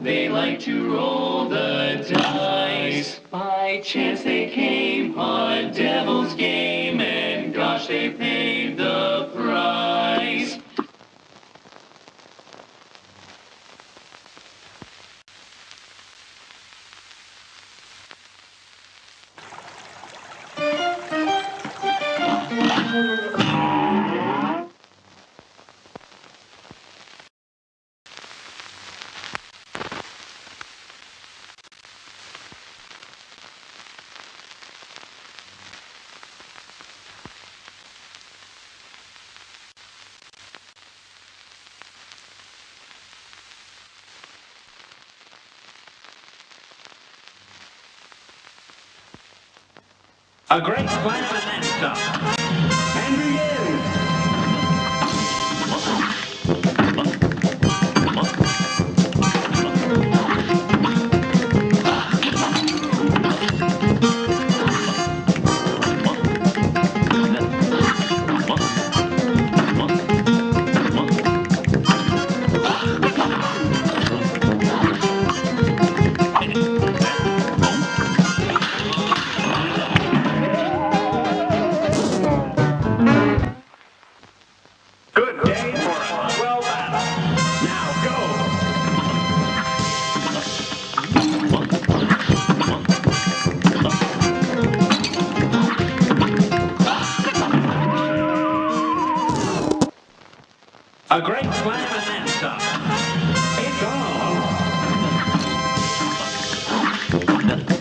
They like to roll the dice. By chance they came on devil's game, and gosh, they paid the price. A great plan and then some. And then some. It's on.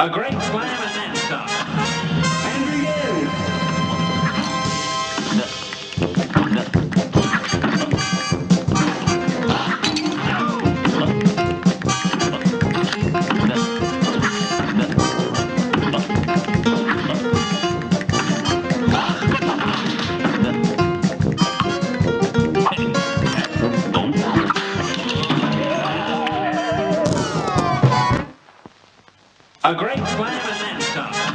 A great slam A great slam and then some.